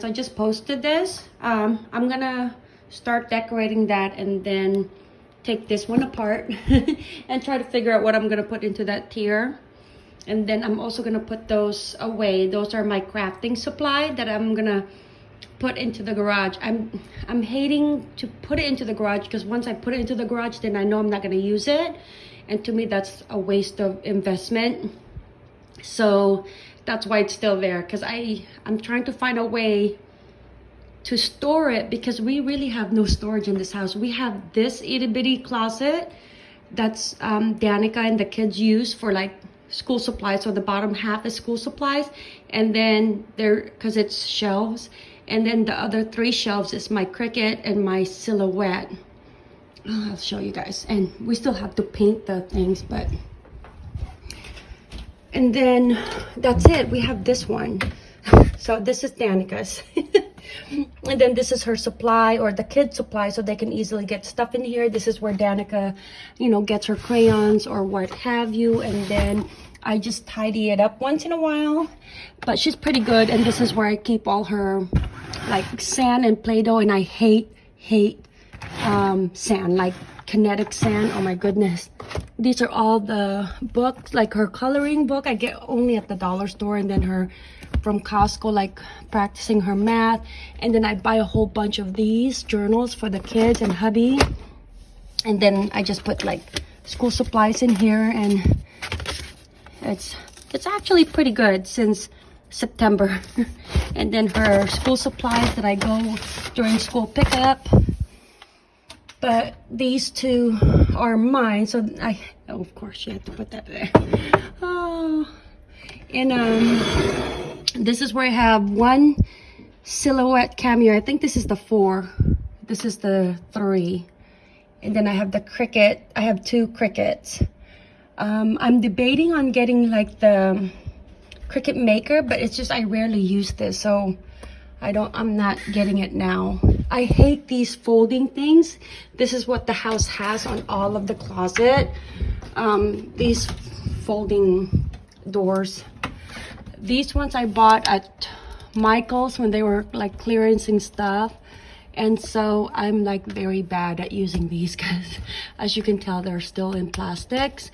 friends i just posted this. Um i'm gonna start decorating that and then take this one apart and try to figure out what i'm gonna put into that tier. And then i'm also gonna put those away. Those are my crafting supply that i'm gonna put into the garage. I'm i'm hating to put it into the garage because once i put it into the garage then i know i'm not going to use it. And to me that's a waste of investment. So that's why it's still there because i i'm trying to find a way to store it because we really have no storage in this house. We have this itty-bitty closet that's um danica and the kids use for like school supplies. So the bottom half is school supplies and then there because it's shelves and then the other three shelves is my Cricut and my silhouette. I'll show you guys. And we still have to paint the things but and then that's it we have this one so this is danica's and then this is her supply or the kids supply so they can easily get stuff in here this is where danica you know gets her crayons or what have you and then I just tidy it up once in a while, but she's pretty good. And this is where I keep all her like sand and Play-Doh. And I hate, hate um, sand, like kinetic sand. Oh my goodness. These are all the books, like her coloring book. I get only at the dollar store and then her from Costco, like practicing her math. And then I buy a whole bunch of these journals for the kids and hubby. And then I just put like school supplies in here and it's it's actually pretty good since September and then her school supplies that I go during school pickup but these two are mine so I oh, of course you have to put that there oh and um this is where I have one silhouette cameo I think this is the four this is the three and then I have the Cricut. I have two Cricuts. um, I'm debating on getting like the Cricut Maker, but it's just I rarely use this, so I don't, I'm not getting it now. I hate these folding things. This is what the house has on all of the closet. Um, these folding doors. These ones I bought at Michael's when they were like clearancing stuff. And so I'm like very bad at using these because as you can tell, they're still in plastics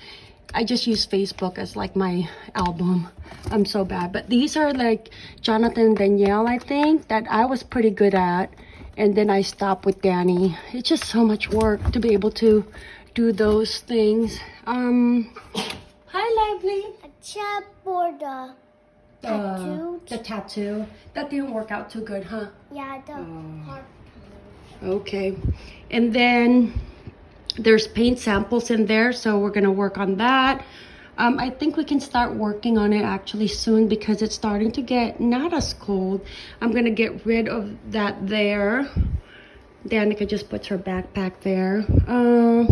I just use Facebook as like my album. I'm so bad. But these are like Jonathan Danielle, I think, that I was pretty good at. And then I stopped with Danny. It's just so much work to be able to do those things. Um, hi, Lively. A chat for the tattoo. Uh, the tattoo. That didn't work out too good, huh? Yeah, the oh. Okay. And then there's paint samples in there so we're gonna work on that um, I think we can start working on it actually soon because it's starting to get not as cold. I'm gonna get rid of that there. Danica just puts her backpack there. Uh,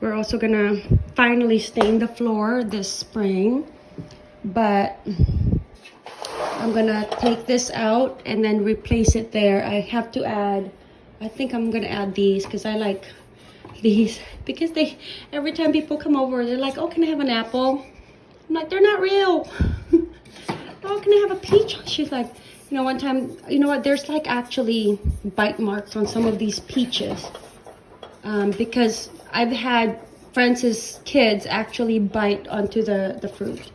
we're also gonna finally stain the floor this spring but I'm gonna take this out and then replace it there. I have to add I think I'm gonna add these because I like these because they every time people come over they're like oh can i have an apple? I'm like they're not real. Oh can i have a peach? She's like you know one time you know what there's like actually bite marks on some of these peaches um, because i've had francis kids actually bite onto the the fruit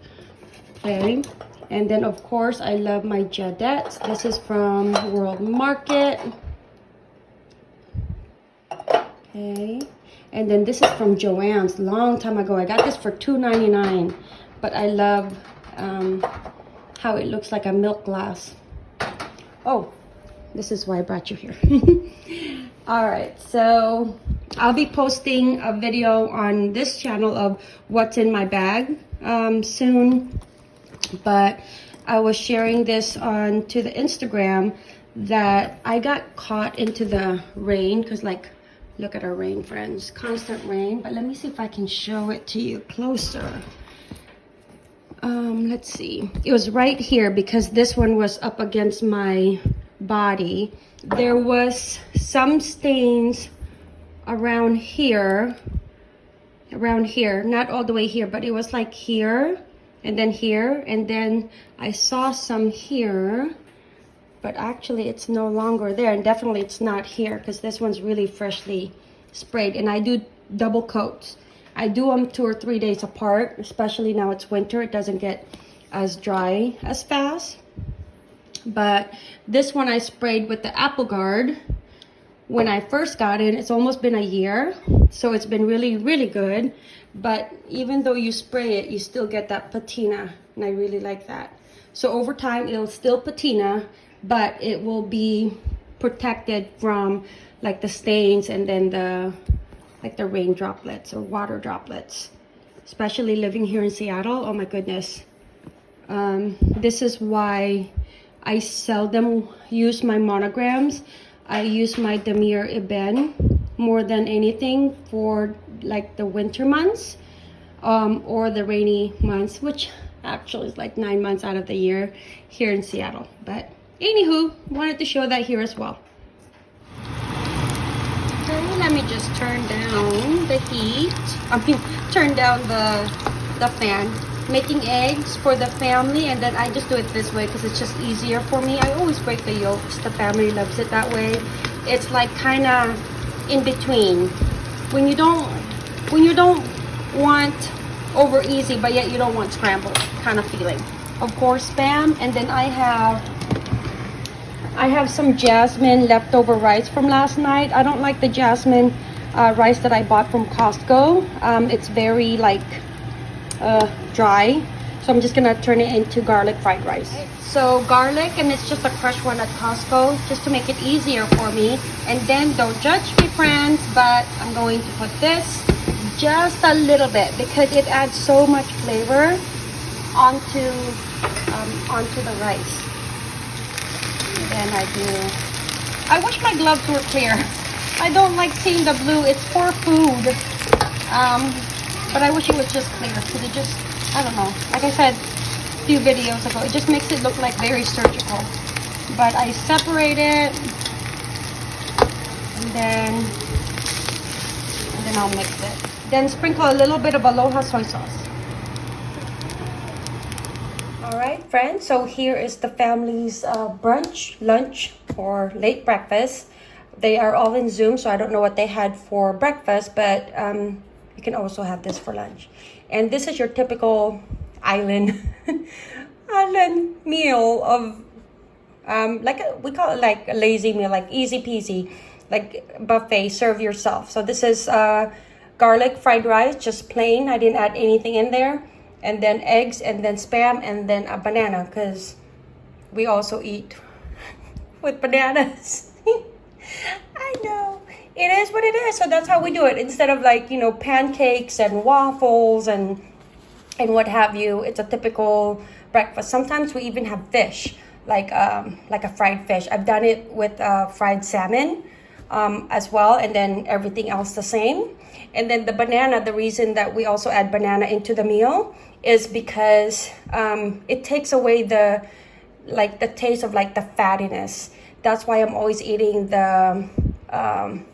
okay? And then of course i love my jadeites. This is from world market okay. And then this is from joann's long time ago. I got this for $2.99 but i love um, how it looks like a milk glass. Oh this is why i brought you here. All right so i'll be posting a video on this channel of what's in my bag um, soon but i was sharing this on to the instagram that i got caught into the rain because like Look at our rain, friends. Constant rain. But let me see if I can show it to you closer. Um, let's see. It was right here because this one was up against my body. There was some stains around here. Around here. Not all the way here, but it was like here and then here. And then I saw some here. But actually it's no longer there and definitely it's not here because this one's really freshly sprayed and I do double coats. I do them two or three days apart, especially now it's winter. It doesn't get as dry as fast. But this one I sprayed with the Apple Garde when I first got it. It's almost been a year, so it's been really, really good. But even though you spray it, you still get that patina, and I really like that. So over time, it'll still patina, but it will be protected from like the stains and then the like the rain droplets or water droplets. Especially living here in Seattle, oh my goodness. Um, this is why I seldom use my monograms. I use my Damier Ebene more than anything for like the winter months um, or the rainy months, which actually is like nine months out of the year here in Seattle. But anywho, wanted to show that here as well. Okay, let me just turn down the heat. I mean, turn down the the fan. Making eggs for the family, and then I just do it this way because it's just easier for me. I always break the yolks. The family loves it that way. It's like kind of in between. When you don't, when you don't want over easy, but yet you don't want scrambled kind of feeling. Of course, spam, and then I have I have some jasmine leftover rice from last night. I don't like the jasmine uh, rice that I bought from Costco. Um, it's very like uh, dry. So I'm just gonna turn it into garlic fried rice. So garlic, and it's just a crushed one at Costco, just to make it easier for me. And then don't judge me friends, but I'm going to put this just a little bit because it adds so much flavor onto um, onto the rice. And I do. I wish my gloves were clear. I don't like seeing the blue. It's for food. Um, but I wish it was just clear because it just, I don't know. Like I said a few videos ago, it just makes it look like very surgical. But I separate it and then, and then I'll mix it. Then sprinkle a little bit of Aloha soy sauce. All right, friends. So here is the family's uh, brunch, lunch, or late breakfast. They are all in Zoom, so I don't know what they had for breakfast, but um, you can also have this for lunch. And this is your typical island island meal of um, like a, we call it like a lazy meal, like easy peasy, like buffet. Serve yourself. So this is uh, garlic fried rice, just plain. I didn't add anything in there and then eggs and then spam and then a banana because we also eat with bananas. I know. It is what it is so that's how we do it. Instead of like you know pancakes and waffles and and what have you it's a typical breakfast. Sometimes we even have fish like um like a fried fish. I've done it with uh, fried salmon um, as well and then everything else the same. And then the banana the reason that we also add banana into the meal is because um, it takes away the like the taste of like the fattiness. That's why i'm always eating the um,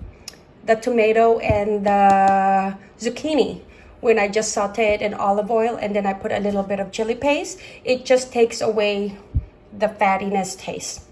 the tomato and the zucchini. When i just saute it in olive oil and then i put a little bit of chili paste it just takes away the fattiness taste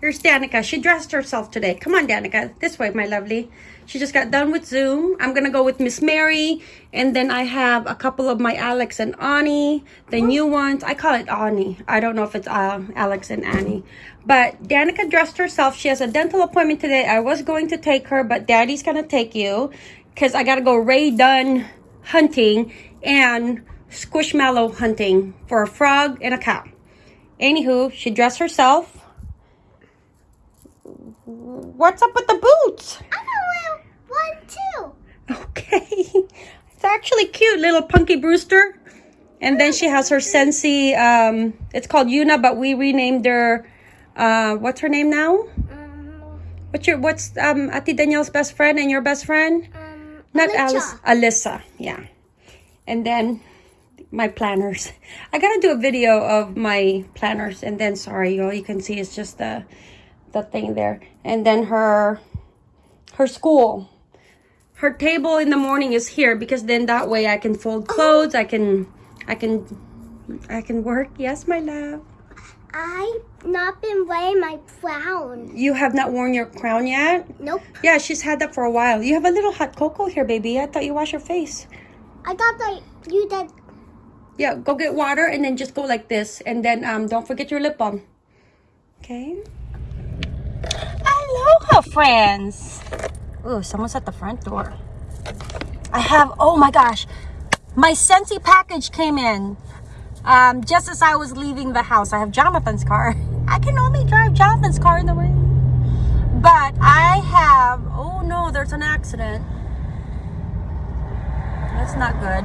here's danica she dressed herself today come on danica this way my lovely she just got done with Zoom. I'm gonna go with Miss Mary, and then I have a couple of my Alex and Ani, the new ones. I call it Ani. I don't know if it's uh, Alex and Annie. But Danica dressed herself. She has a dental appointment today. I was going to take her, but Daddy's gonna take you because I gotta go Rae Dunn hunting and Squishmallow hunting for a frog and a cow. Anywho, she dressed herself. What's up with the boots? I'm know one too. Okay. It's actually cute, little Punky Brewster. And then she has her Scentsy, um, it's called Yuna, but we renamed her, uh, what's her name now? Um, What's your, what's, um, Ati Danielle's best friend and your best friend? um, Not. Alice, Alyssa, yeah. And then my planners. I gotta do a video of my planners and then, sorry, all you can see is just the, the thing there. And then her, her school. Her table in the morning is here because then that way I can fold clothes. I can, I can, I can work. Yes, my love. I've not been wearing my crown. You have not worn your crown yet? Nope. Yeah, she's had that for a while. You have a little hot cocoa here, baby. I thought you washed your face. I thought that you did. Yeah, go get water and then just go like this. And then um, don't forget your lip balm. Okay? Aloha, friends. Ooh, someone's at the front door. I have, oh my gosh, my Scentsy package came in um, just as I was leaving the house. I have Jonathan's car. I can only drive Jonathan's car in the rain. But I have, oh no, there's an accident. That's not good.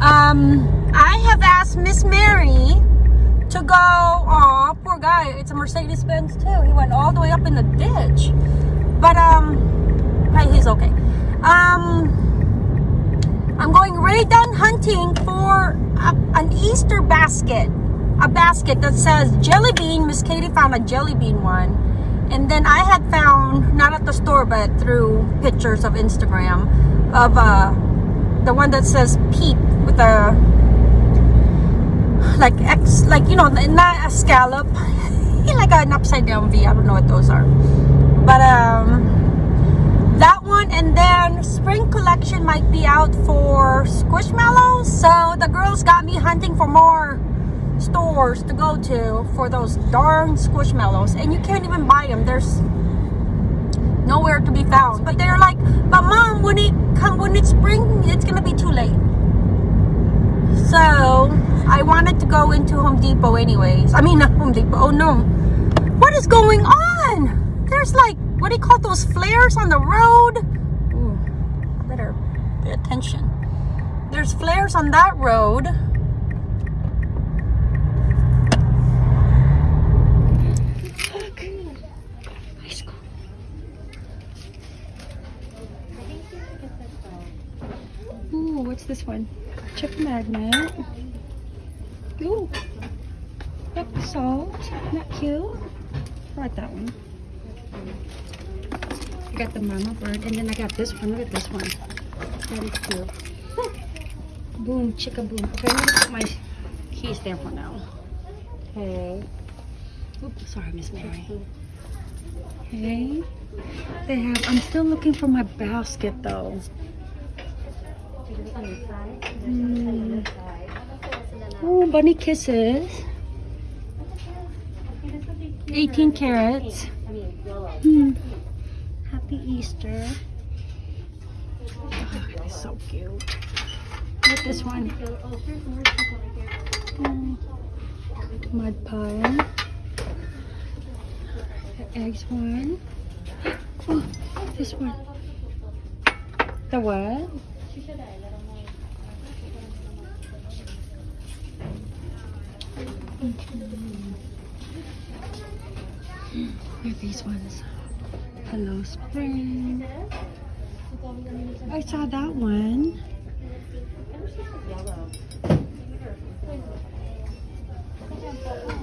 Um, I have asked Miss Mary to go. Oh, poor guy. It's a Mercedes Benz too. He went all the way up in the ditch. But um, hey, he's okay. Um, I'm going Rae Dunn hunting for a, an Easter basket. A basket that says jelly bean. Miss Katie found a jelly bean one. And then I had found, not at the store, but through pictures of Instagram, of uh, the one that says peep with a like X, like you know, not a scallop, like an upside down V. I don't know what those are, but um, that one. And then spring collection might be out for squishmallows. So the girls got me hunting for more stores to go to for those darn squishmallows, and you can't even buy them. There's nowhere to be found. But they're like, but mom, when it come when it's spring, it's gonna be too late. So I wanted to go into Home Depot anyways. I mean not Home Depot. Oh no. What is going on? There's like what do you call those flares on the road? Ooh, better pay attention. There's flares on that road. Ooh, what's this one? Chip magnet. Ooh. Yep, salt. Not cute. I like that one. I got the mama bird, and then I got this one. Look at this one. Very cute. Boom, chicka boom. Okay, I'm gonna put my keys there for now. Okay. Oops, sorry, Miss Mary. Okay. They have. I'm still looking for my basket though. Hmm. Oh, bunny kisses. 18 carats. Hmm. Happy Easter. Oh, so cute. At this one. Hmm. Mud pie. The eggs one. Oh, this one. The what? Here are these ones. Hello Spring. I saw that one.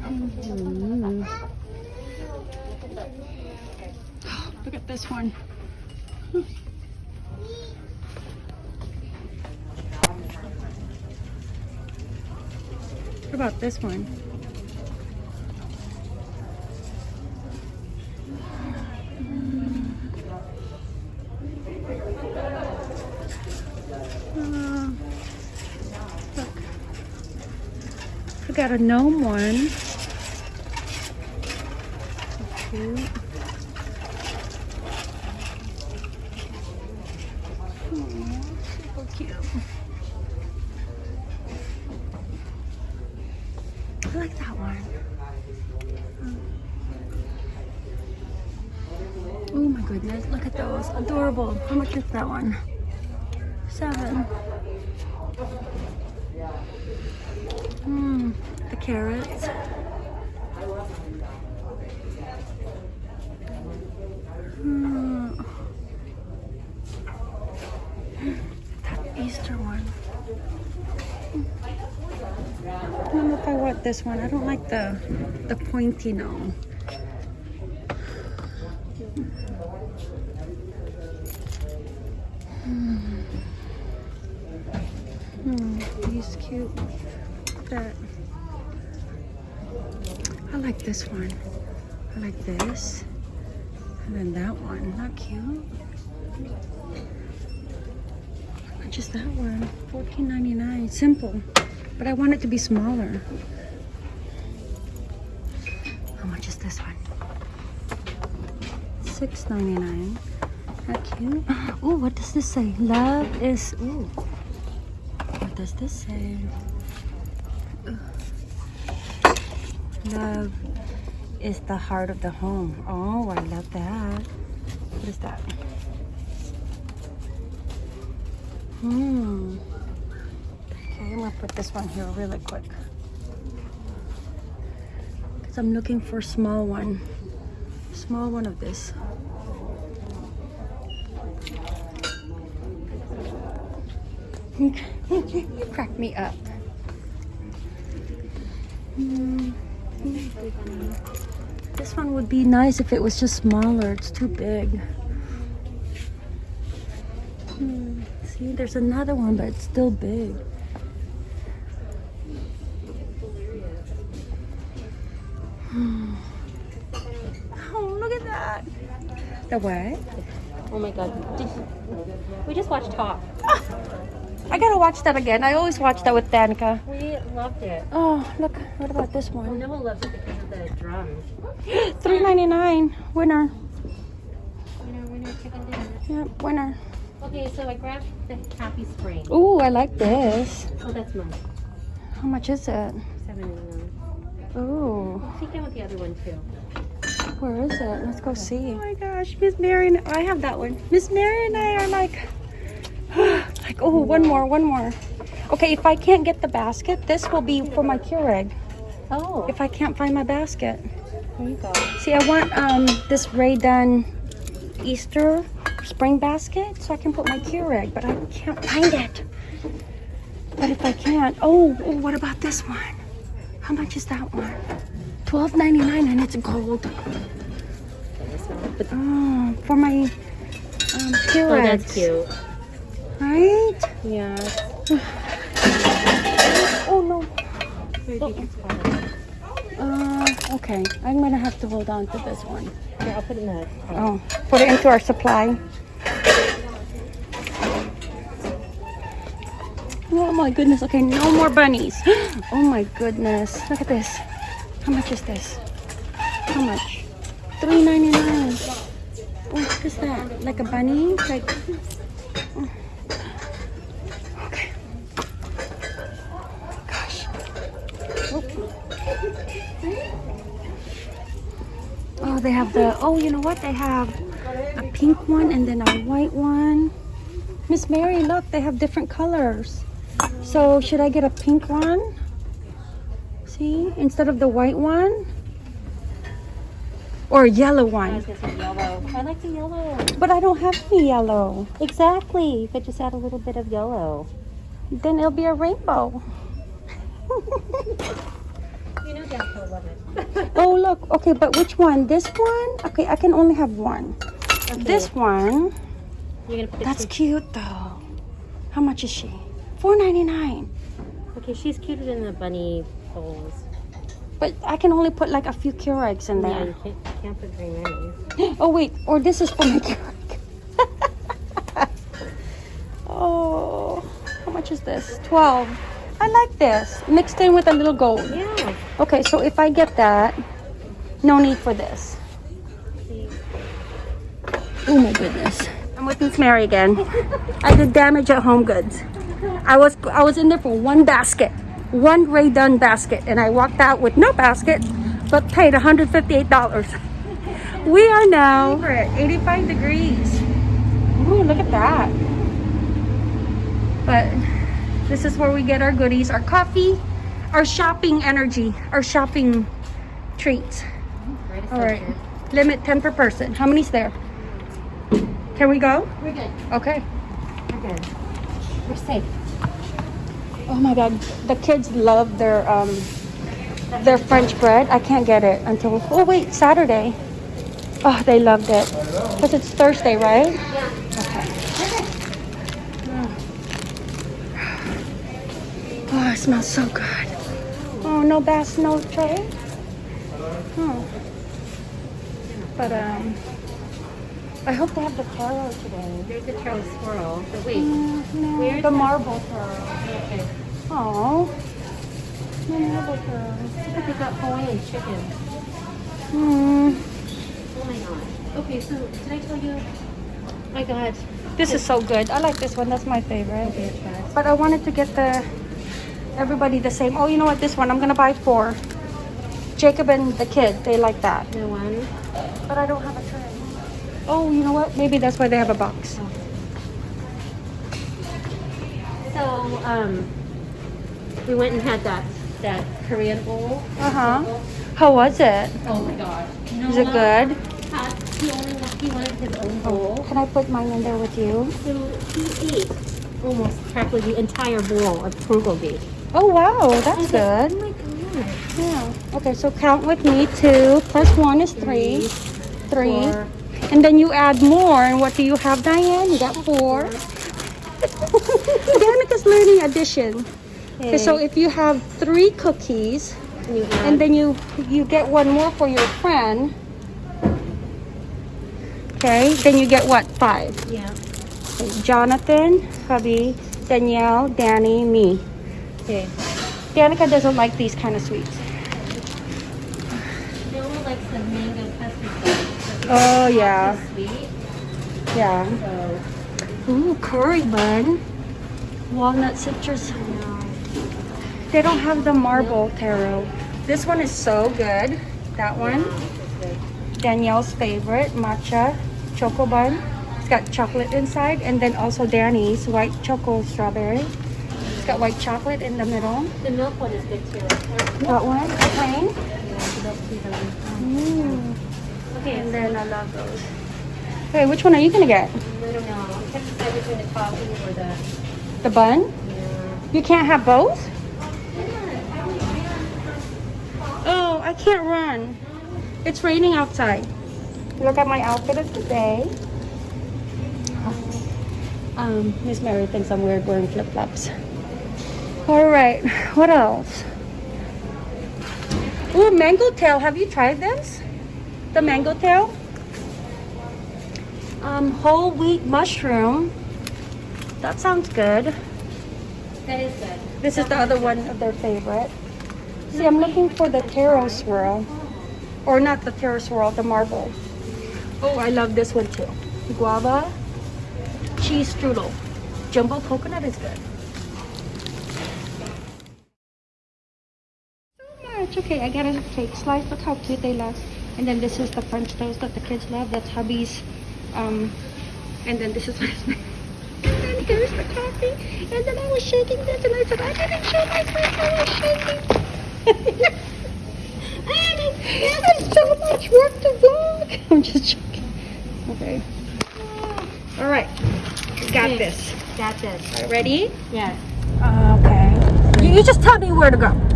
Mhm. Look at this one. What about this one? Got a gnome one. So cute. Aw, super cute. I like that one. Oh my goodness, look at those. Adorable. How much is that one? Seven. Hmm, the carrots. Hmm. That Easter one. I don't know if I want this one. I don't like the the pointy no. Hmm, he's cute. That. I like this one. I like this. And then that one. Not cute. Is that one? $14.99. Simple. But I want it to be smaller. $6.99. How cute. Oh, what does this say? Love is. Ooh. What does this say? Love is the heart of the home. Oh, I love that. What is that? Hmm. Okay, I'm gonna put this one here really quick. Because I'm looking for a small one. Small one of this. You crack me up. This one would be nice if it was just smaller. It's too big. See, there's another one, but it's still big. Oh, look at that. The what? Oh my god. Did we just watched Top. I gotta watch that again. I always watch that with Danica. We loved it. Oh, look. What about this one? Noah loves it because of the drums. Three ninety nine. Winner. Winner, winner, chicken dinner. Yep, winner. Okay, so I grabbed the Happy Spring. Ooh, I like this. Oh, that's mine. How much is it? Seven ninety nine. Ooh, I'll take that with the other one too. where is it? Let's go see. Oh my gosh, Miss Mary and I have that one. Miss Mary and I are like, like, oh, one more, one more. Okay, if I can't get the basket, this will be for my Keurig. Oh, If I can't find my basket. there you go. See, I want um this Rae Dunn Easter spring basket so I can put my Keurig, but I can't find it. But if I can't, oh, oh what about this one? How much is that one? Twelve ninety nine, and it's gold. Oh, for my um, Keurig. Oh, that's cute. Right? Yeah. Oh no. Where did you spot it? Uh, okay. I'm gonna have to hold on to this one. Here, I'll put it in the. Oh, put it into our supply. Oh my goodness. Okay, no more bunnies. Oh my goodness. Look at this. How much is this? How much? Three ninety nine. Oh, what is that? Like a bunny? Like. oh. Okay. Gosh. Oh, they have the. Oh, you know what? They have a pink one and then a white one. Miss Mary, look, they have different colors. So, should I get a pink one? See, instead of the white one? Or a yellow one? gonna yellow. I like the yellow. But I don't have any yellow. Exactly. You could just add a little bit of yellow. Then it'll be a rainbow. You know Dad will love oh, look. Okay, but which one? This one? Okay, I can only have one. Okay. This one. You're gonna put That's cute though. How much is she? Four ninety nine. Okay, she's cuter than the bunny bowls. But I can only put like a few Keurigs in there. Yeah, you can't, you can't put very many. Oh wait, or this is for my Keurig. oh, how much is this? Twelve. I like this mixed in with a little gold. Yeah. Okay, so if I get that, no need for this. Oh my goodness. I'm with Miss Mary again. I did damage at Home Goods. I was I was in there for one basket, one Rae Dunn basket, and I walked out with no basket, but paid $158. We are now at 85 degrees. Ooh, look at that. But this is where we get our goodies, our coffee, our shopping energy, our shopping treats. All right. Limit 10 per person. How many's there? Can we go? We're good. Okay. We're good. We're safe. Oh my god, the kids love their um their French bread. I can't get it until oh wait, Saturday. Oh, they loved it. Cuz it's Thursday, right? Yeah. Okay. Oh, it smells so good. Oh, no bass, no tray? Hmm. But um, I hope they have the taro today. There's a Charles squirrel. But wait. Mm, no, Where's the the- marble taro. Okay. Oh, the marble taro. Look at that Hawaiian chicken. Hmm. Oh my god. Okay, so did I tell you? Oh my god. This is so good. I like this one. That's my favorite. Okay. But I wanted to get the everybody the same. Oh, you know what? This one I'm gonna buy four. Jacob and the kid, they like that. No one. But I don't have a tray. Oh, you know what? Maybe that's why they have a box. So, um, we went and had that that Korean bowl. Uh huh. How was it? Oh my god. Is it good? Had, he only he wanted his own bowl. Can I put mine in there with you? So he ate almost practically the entire bowl of bulgogi. Oh wow, that's Oh good. my god. Yeah. Okay, so count with me. Two plus one is three. Three. Four. And then you add more. And what do you have, Diane? You got four. Danica's learning addition. Okay, so if you have three cookies, And you and then you you get one more for your friend. Okay, then you get what? Five. yeah. Jonathan, hubby, Danielle, Danny, me. Okay. Danica doesn't like these kind of sweets. No one likes the mango custard. Oh yeah, Sweet. yeah. So Ooh, curry bun. Walnut citrus. They don't have the marble taro. This one is so good. That one. Danielle's favorite, matcha choco bun. It's got chocolate inside, and then also Danny's white choco strawberry. It's got white chocolate in the middle. the milk one is good too. That one, plain. Mm. Okay, And then I love those. Okay, which one are you gonna get? I don't know. I can't decide between the coffee or the. The bun? Yeah. You can't have both? Oh, I can't run. It's raining outside. Look at my outfit of the day. Um, Miss Mary thinks I'm weird wearing flip-flops. All right, what else? Ooh, mango tail. Have you tried this? The mango tail? Um, whole wheat mushroom. That sounds good. That is good. This is the other one of their favorite. See, I'm looking for the taro swirl. Or not the taro swirl, the marble. Oh, I love this one too. Guava cheese strudel. Jumbo coconut is good. Okay, I got a cake slice. Look how cute they look. And then this is the French toast that the kids love. That's hubby's. Um, and then this is my And then here's the coffee. And then I was shaking this and I said, I didn't show myself I was shaking. and it, it's so much work to vlog. I'm just joking. Okay. All right. Got this. Got this. Right, ready? Yes. okay. You, you just tell me where to go.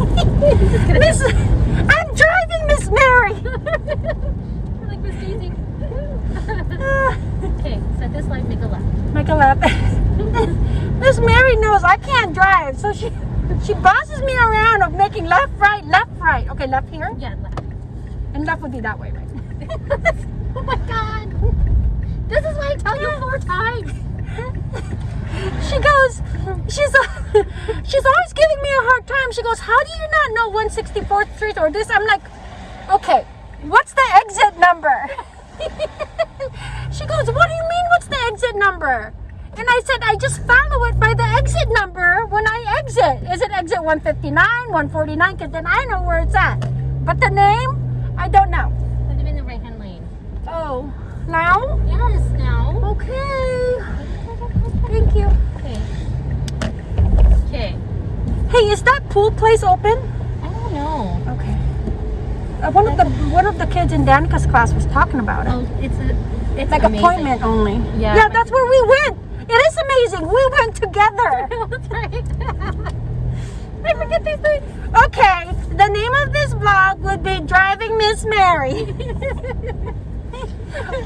Miss, I'm driving Miss Mary. like Miss Daisy. Okay, set this light, make a left. Make a left. Miss Mary knows I can't drive, so she she bosses me around of making left, right, left, right. Okay, left here, Yeah, left. and left would be that way, right? oh my god. This is why I tell you four times. She goes, she's she's always giving me a hard time. She goes, how do you not know 164th Street or this? I'm like, okay, what's the exit number? she goes, what do you mean, what's the exit number? And I said, I just follow it by the exit number when I exit. Is it exit 159, 149? Because then I know where it's at. But the name, I don't know. Put them in the right hand lane. Oh, now? Yes, now. Okay. Thank you. Okay. Okay. Hey, is that pool place open? I don't know. Okay. Uh, one of the one of the kids in Danica's class was talking about it. Oh, it's a. It's like amazing. appointment only. Yeah. Yeah, that's where we went. It is amazing. We went together. That's right. I forget these things. Okay. The name of this vlog would be Driving Miss Mary.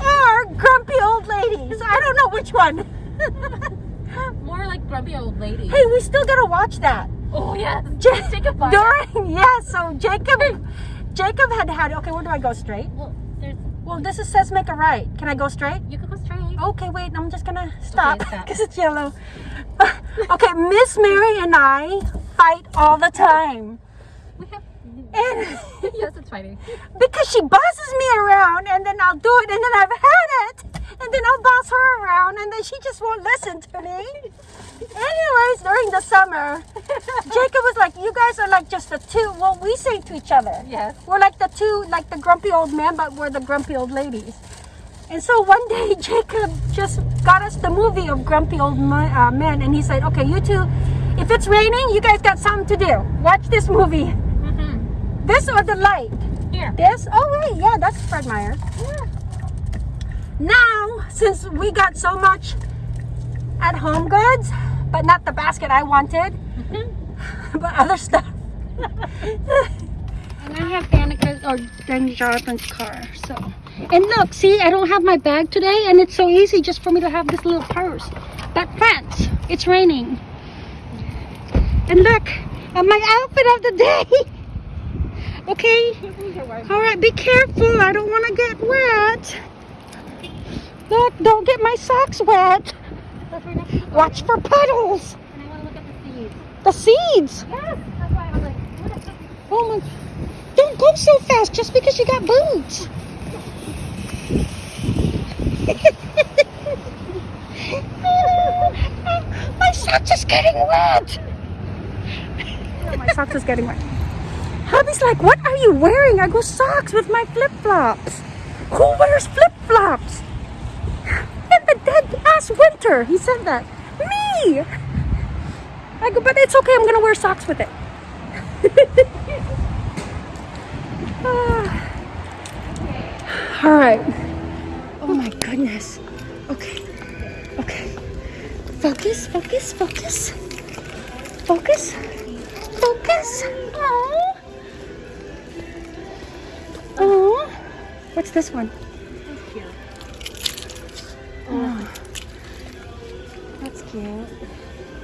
or Grumpy Old Ladies. I don't know which one. More like grumpy old lady. hey, we still gotta watch that. Oh yes. Ja- a. During, yes, so Jacob Jacob had had, okay, where do I go straight? Well, there's. Well, this is, says make a right. Can I go straight? You can go straight. Okay, wait, I'm just gonna stop stop. because it's yellow. okay, Miss Mary and I fight all the time. We have. And yes, it's fighting. because she bosses me around and then I'll do it and then I've had it and then I'll boss her around and then she just won't listen to me. Anyways, during the summer, Jacob was like, You guys are like just the two. Well, we say to each other. Yes. We're like the two, like the grumpy old men, but we're the grumpy old ladies. And so one day, Jacob just got us the movie of grumpy old uh, men, and he said, "Okay, you two, if it's raining, you guys got something to do. Watch this movie. Mm-hmm. This or the light. Here. This? Oh wait, yeah, that's Fred Meyer. Now, since we got so much at Home Goods, but not the basket I wanted, mm-hmm. but other stuff. and I have Danica's or Dan Jonathan's car, so. And look, see, I don't have my bag today, and it's so easy just for me to have this little purse. But friends, it's raining. And look, at my outfit of the day. Okay, all right, be careful. I don't want to get wet. Look, don't get my socks wet. That's right next to the Watch for puddles. And I want to look at the seeds. The seeds. Yes. That's why I was like, what is? Oh my. Don't go so fast just because you got boots. my socks is getting wet. my socks is getting wet. Hubby's like, what are you wearing? I go, socks with my flip-flops. Who wears flip-flops? Dead ass winter. He said that. Me! I go, but it's okay. I'm going to wear socks with it. Ah. All right. Oh my goodness. Okay. Okay. Focus, focus, focus. Focus. Focus. Oh. Oh. What's this one? Cute.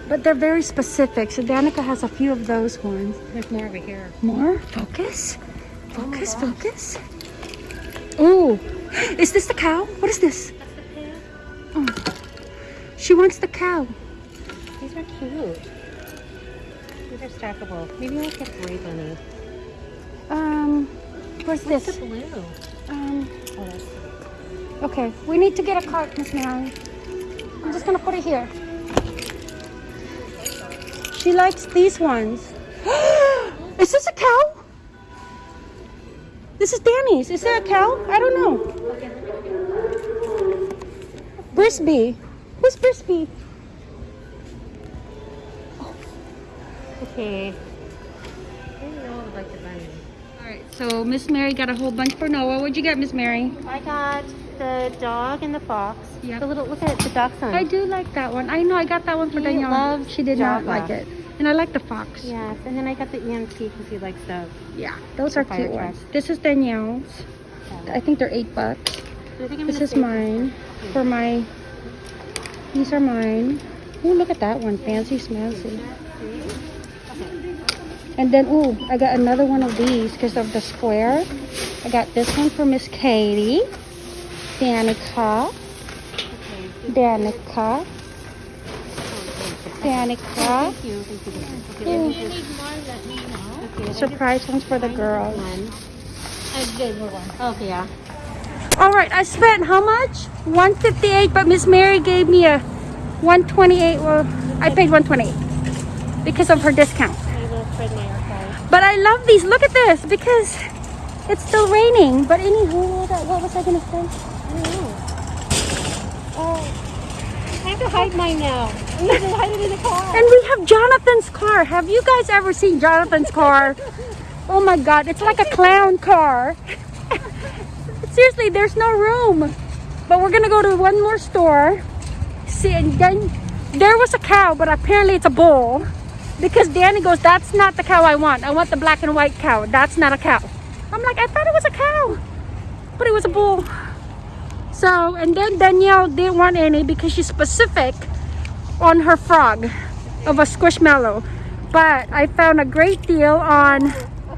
But they're very specific. So Danica has a few of those ones. There's more over here. More? Focus? Focus, focus. Oh, is this the cow? What is this? Oh. She wants the cow. These are cute. These are stackable. Maybe we'll get gray bunny. Um, where's What's this? the blue? Um, Oh, okay, we need to get a cart, Miss Mary. I'm just gonna put it here. She likes these ones. is this a cow? This is Danny's. Is that a cow? I don't know. Brisby. Who's Brisby? Oh. okay. I didn't know I would like the bunny. All right, so Miss Mary got a whole bunch for Noah. What'd you get, Miss Mary? I got the dog and the fox. Yep. The little, look at the dachshund. I do like that one. I know I got that one for Danielle. loves She did not like it. And I like the fox. Yes, and then I got the EMT because he likes the. Yeah, those The are cute ones. This is Danielle's. I think they're eight bucks. I This is mine. For my, these are mine. Oh, look at that one, fancy smancy. And then, oh, I got another one of these because of the square. I got this one for Miss Katie, Danica, Danica, Danica. Thank you. Thank you. Okay, let me know. Okay, Surprise ones for the girls. I did one. Okay, yeah. All right, I spent how much? 158, but Miss Mary gave me a 128. Well, I paid 128 because of her discount. My little Fred Meyer card. But I love these. Look at this because it's still raining. But anywho, what what was I gonna say? I don't know. Oh. I have to hide mine now. I need to hide it in the car. And we have Jonathan's car. Have you guys ever seen Jonathan's car? Oh my God, it's like a clown car. Seriously, there's no room. But we're gonna go to one more store. See, and then there was a cow, but apparently it's a bull. Because Danny goes, that's not the cow I want. I want the black and white cow. That's not a cow. I'm like, I thought it was a cow, but it was a bull. So, and then Danielle didn't want any because she's specific on her frog of a squishmallow. But I found a great deal on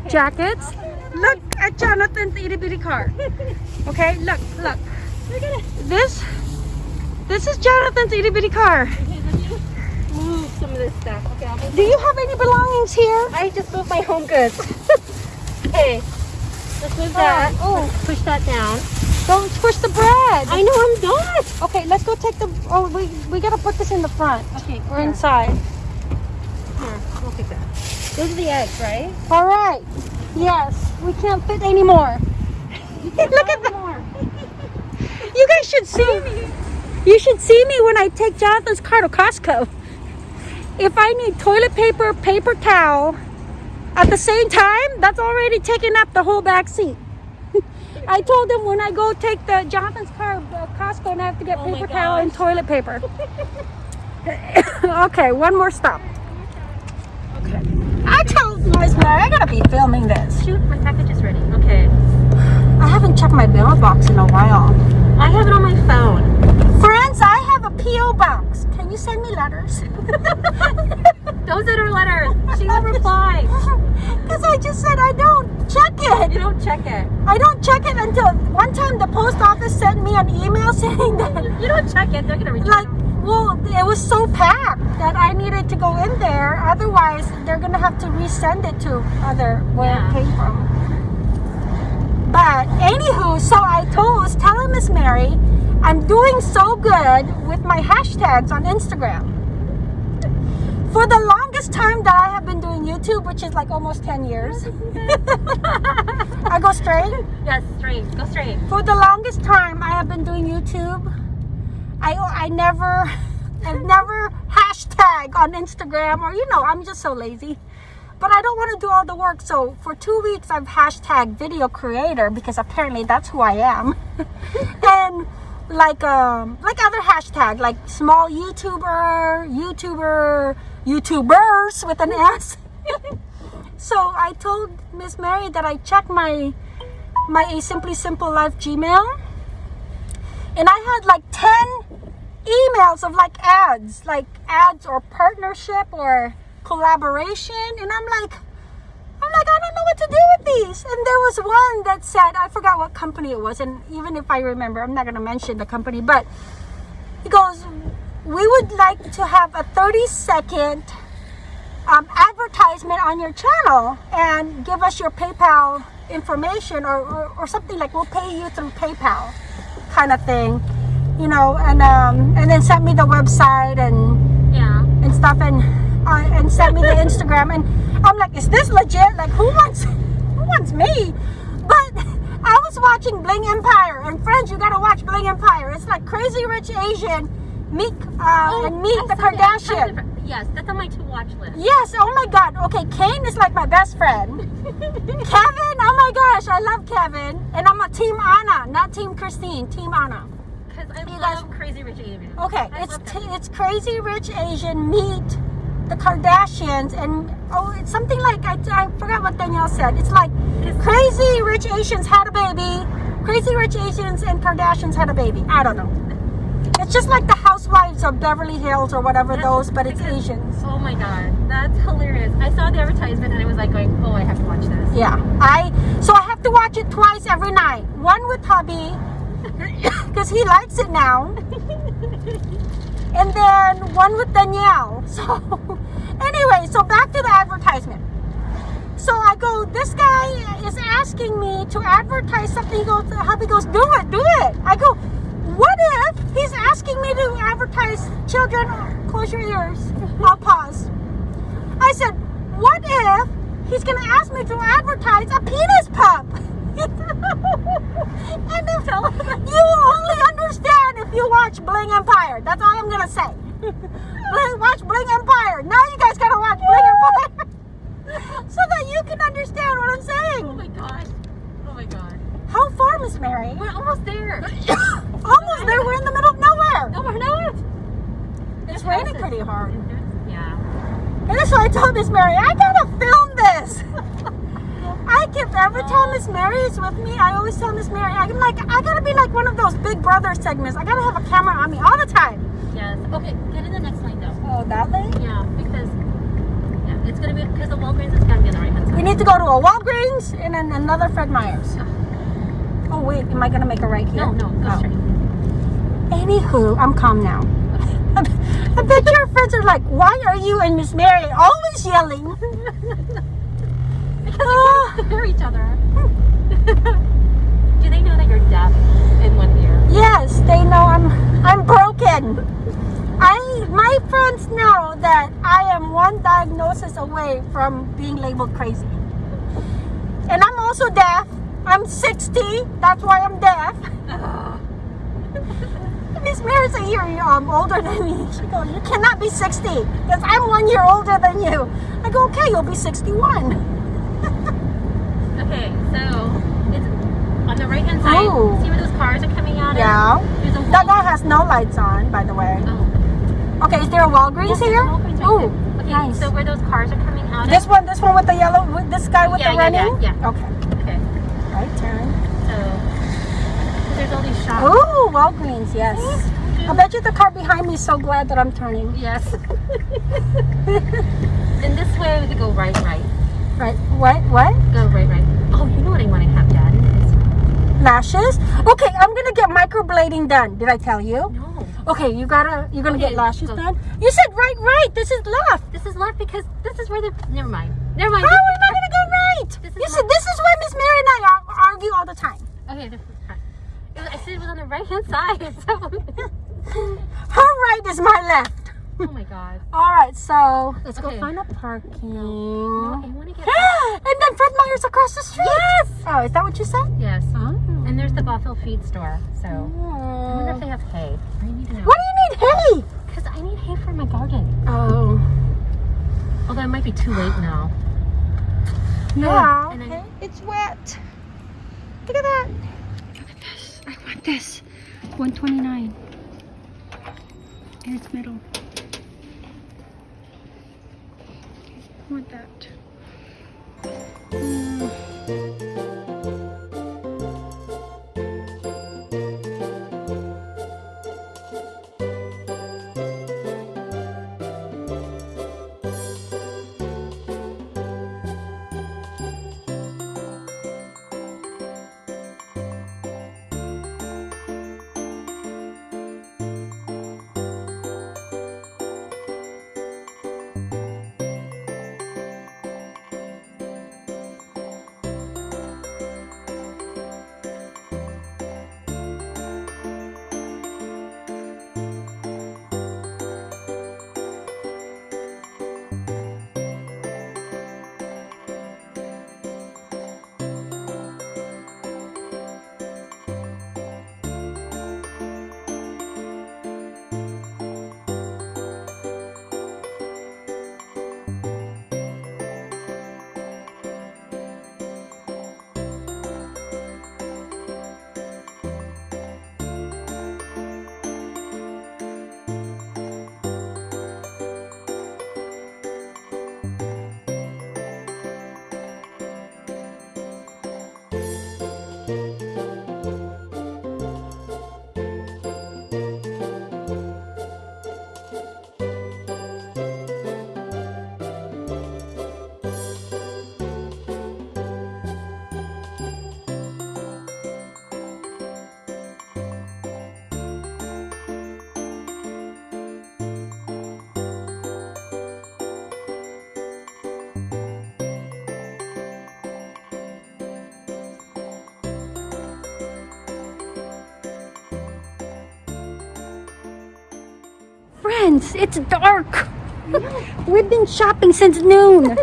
jackets. Look at Jonathan's itty bitty car. Okay, look, look. Look at it. This, this is Jonathan's itty bitty car. Okay, let me move some of this stuff. Okay. Do you have any belongings here? I just moved my home goods. okay, let's move oh, that. Oh, push that down. Don't push the bread. I know I'm not. Okay, let's go take the. Oh, we we gotta put this in the front Okay, or here, inside. here, we'll take that. Those are the eggs, right? All right. Yes, we can't fit anymore. Look at that. You guys should see me. You should see me when I take Jonathan's car to Costco. If I need toilet paper, paper towel, at the same time, that's already taking up the whole back seat. I told him when I go take the Jonathan's car to Costco and I have to get Oh paper towel and toilet paper. okay, one more stop. Okay. I told Miss Mary I gotta be filming this. Shoot, my package is ready. Okay. I haven't checked my mailbox in a while. I have it on my phone. Friends, I P.O. box. Can you send me letters? Those are her letters. She will reply. Because I just said I don't check it. You don't check it. I don't check it until one time the post office sent me an email saying that, You don't check it. They're gonna return. like, well, it was so packed that I needed to go in there. Otherwise, they're going to have to resend it to other where Yeah. it came from. But anywho, so I told, was telling Miss Mary, I'm doing so good with my hashtags on Instagram. For the longest time that I have been doing YouTube, which is like almost 10 years. I go straight. yes, straight. Go straight. For the longest time I have been doing YouTube, I I never I've never hashtag on Instagram or you know, I'm just so lazy. But I don't want to do all the work. So for two weeks I've hashtag video creator because apparently that's who I am. and like um like other hashtag like small YouTuber, YouTuber, YouTubers with an S. so I told Miss Mary that I checked my my A Simply Simple Life Gmail. And I had like 10 emails of like ads, like ads or partnership or collaboration. And I'm like, like, I don't know what to do with these. And there was one that said, I forgot what company it was. And even if I remember, I'm not going to mention the company, but he goes, we would like to have a 30 second um, advertisement on your channel and give us your PayPal information or, or, or something like we'll pay you through PayPal kind of thing, you know, and um, and then sent me the website and Yeah. and stuff and uh, and sent me the Instagram and I'm like, is this legit? Like, who wants who wants me? But I was watching Bling Empire and friends, you gotta watch Bling Empire. It's like Crazy Rich Asian, Meek uh, and Meek Oh, the saw that. Kardashian. Yes, that's on my to watch list. Yes, oh my god. Okay, Kane is like my best friend. Kevin, oh my gosh, I love Kevin. And I'm a team Anna, not team Christine, team Anna. Because I You love guys- Crazy Rich Asians. Okay, I it's it's crazy rich Asian meet the Kardashians and oh, it's something like I, I forgot what Danielle said. It's like crazy rich Asians had a baby, crazy rich Asians and Kardashians had a baby. I don't know. It's just like the Housewives of Beverly Hills or whatever That's those, but it's because- Asians. Oh my god, that's hilarious. I saw the advertisement and I was like going, oh, I have to watch this. Yeah, I so I have to watch it twice every night. One with hubby because he likes it now, and then one with Danielle. So anyway, so back to the advertisement. So I go, this guy is asking me to advertise something. He goes, hubby goes, do it, do it. I go, what if he's asking me to advertise children? Close your ears. I'll pause. I said, what if he's gonna ask me to advertise a penis pup? and if you only understand if you watch Bling Empire. That's all I'm gonna say. Watch Bling Empire. Now you guys gotta watch Bling Empire. so that you can understand what I'm saying. Oh my god. Oh my god. How far, Miss Mary? We're almost there. Almost there. We're in the middle of nowhere. No, we're not. It's There's raining pretty hard. Yeah. And that's why I told Miss Mary, I gotta film this. I keep every time Miss Mary is with me, I always tell Miss Mary, I'm like, I gotta be like one of those Big Brother segments. I gotta have a camera on me all the time. Yes. Okay, get in the next lane though. Oh, that lane? Yeah, because yeah, it's gonna be because the Walgreens is gonna be on the right hand We need to go to a Walgreens and then another Fred Meyer's. Oh wait, am I gonna make a right here? No, no, go Oh. straight. Anywho, I'm calm now. I bet your friends are like, why are you and Miss Mary always yelling? Ah, Hear each other. Do they know that you're deaf in one ear? yes, they know I'm I'm broken. I my friends know that I am one diagnosis away from being labeled crazy. And I'm also deaf. I'm 60. That's why I'm deaf. Miss Mary's a year um, older than me. She goes, you cannot be 60 because I'm one year older than you. I go, okay, you'll be 61. Okay, so it's on the right hand side. Oh. See where those cars are coming out? of? Yeah. That guy has no lights on, by the way. Oh. Okay, is there a Walgreens Yes, here? Walgreens right oh. Okay, nice. so where those cars are coming out this of? one, this one with the yellow, with this guy with Yeah, the yeah, yeah, running? yeah. Okay, Okay, right turn. So, there's all these shops. Oh, Walgreens, yes. I bet you the car behind me is so glad that I'm turning. Yes. and this way we could go right, right. Right, what, what? Go right, right. Know what I want to have done? Is- Lashes? Okay, I'm gonna get microblading done. Did I tell you? No. Okay, you gotta, you're gonna get lashes go. done? You said right, right, this is left. This is left because this is where the. Never mind. Never mind. How am I gonna go right? This You said this is where Miss Mary and I ar- argue all the time. Okay. this is. I said it was on the right hand side. So. Her right is my left. Oh my god. All right, so let's go find a parking. No, I get. and then Fred Meyer's across the street. Yes. Oh, is that what you said? yes. Oh. And there's the Buffalo feed store. So. I wonder if oh. they have hay. I need to know. What do you need hay? Because I need hay for my garden. Oh. Although it might be too late now. Yeah. Oh, and okay. It's wet. Look at that. Look at this. I want this. 129. And it's middle. Want that. Mm. It's dark. We've been shopping since noon.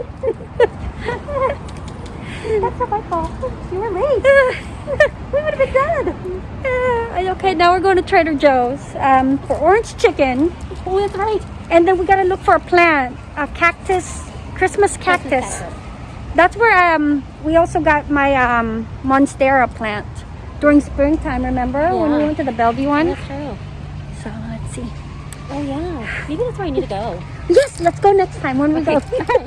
That's not my fault. You were late. we would have been dead. Uh, okay, now we're going to Trader Joe's um, for orange chicken. Oh, that's right. And then we gotta look for a plant, a cactus, Christmas cactus. cactus. That's where um we also got my um monstera plant during springtime. Remember when we went to the Bellevue one? That's true. So let's see. Oh yeah. Maybe that's where I need to go. Yes, let's go next time when we go.